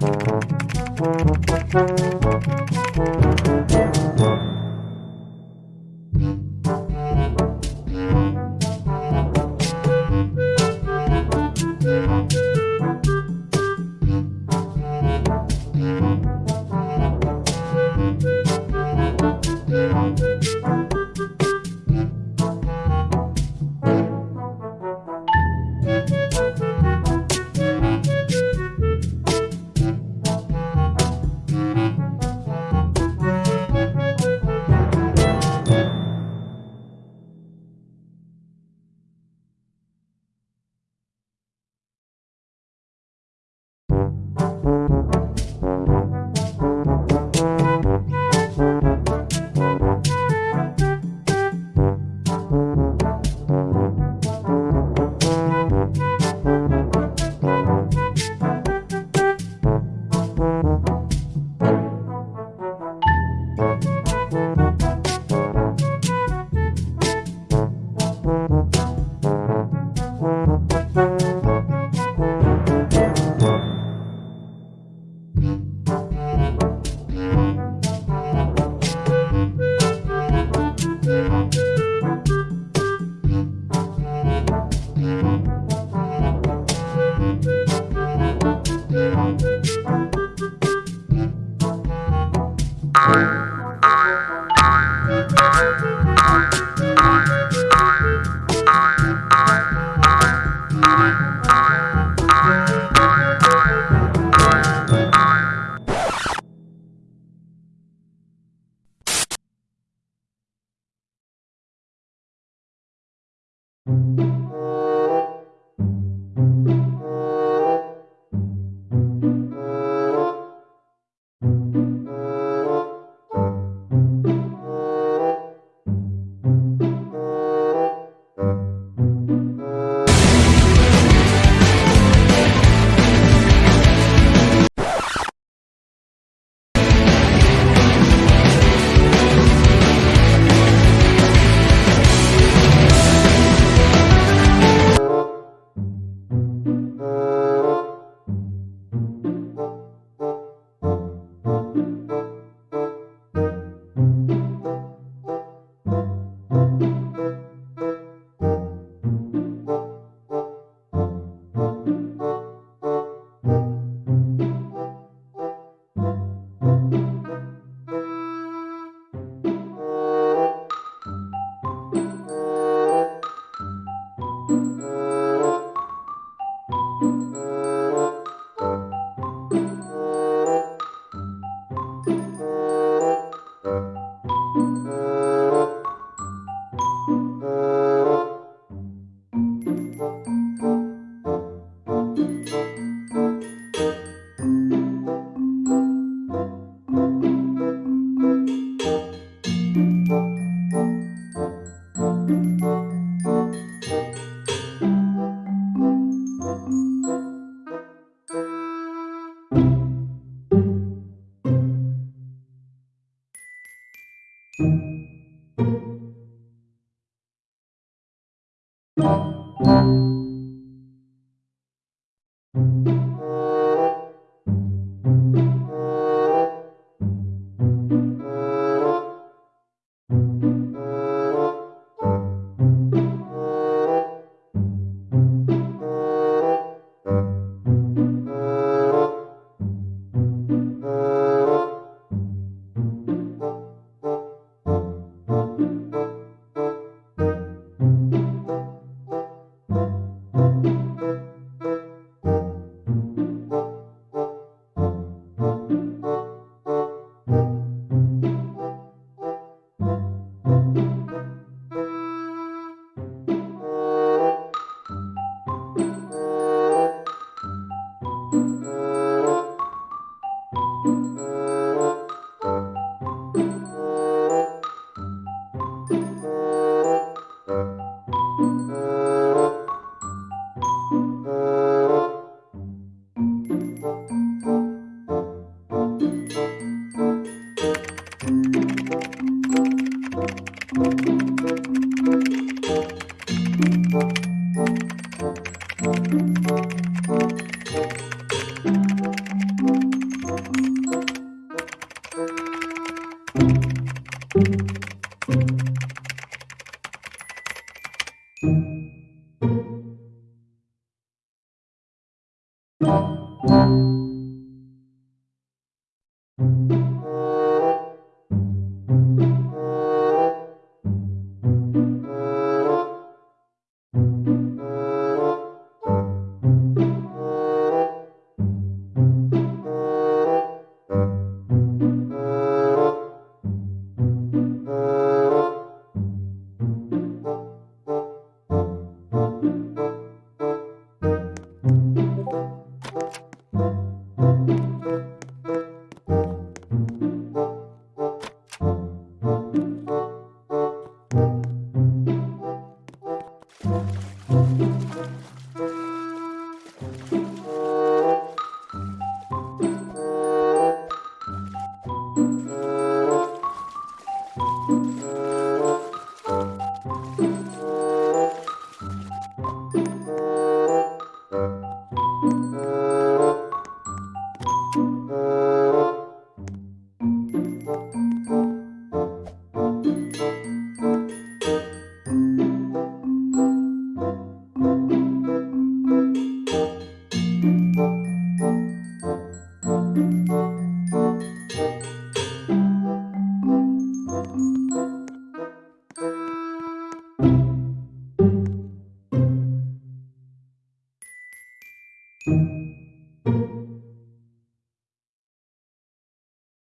Thank you. Música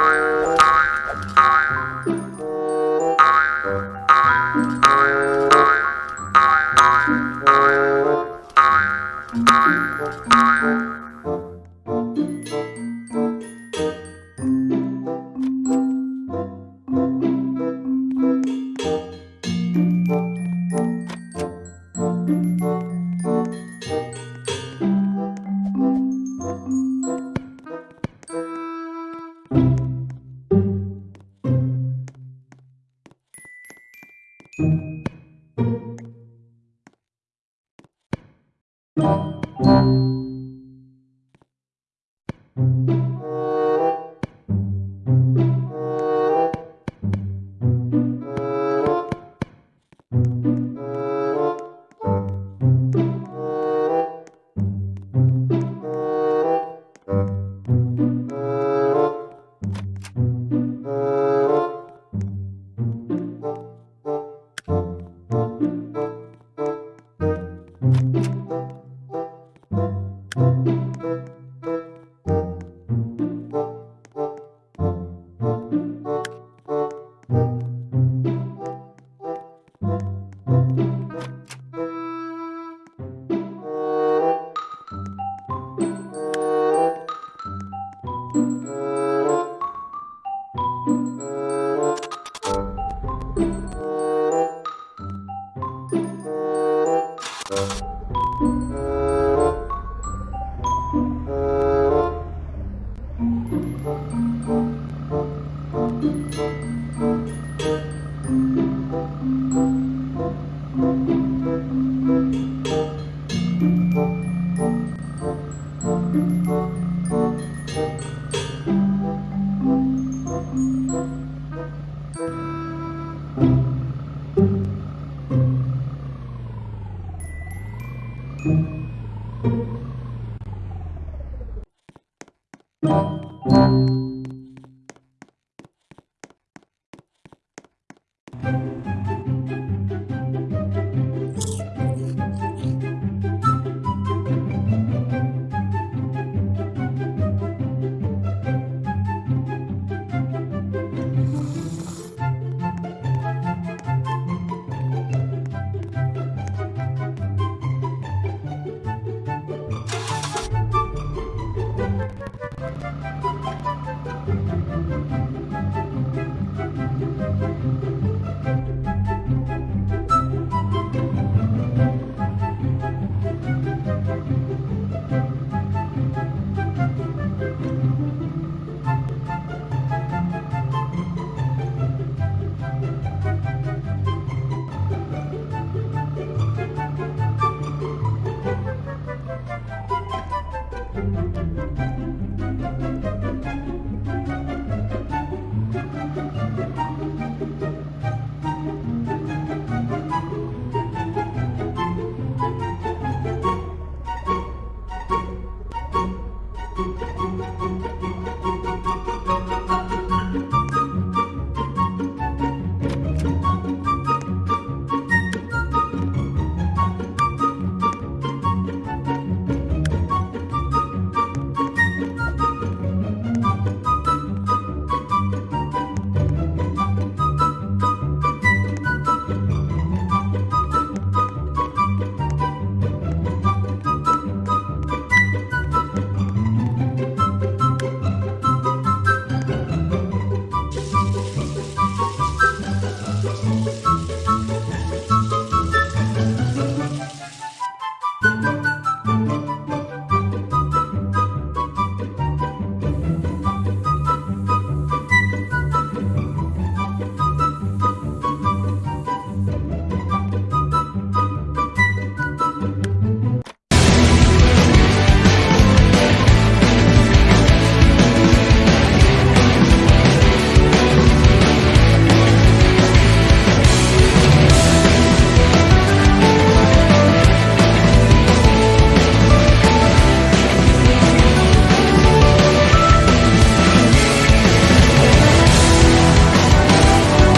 Oh.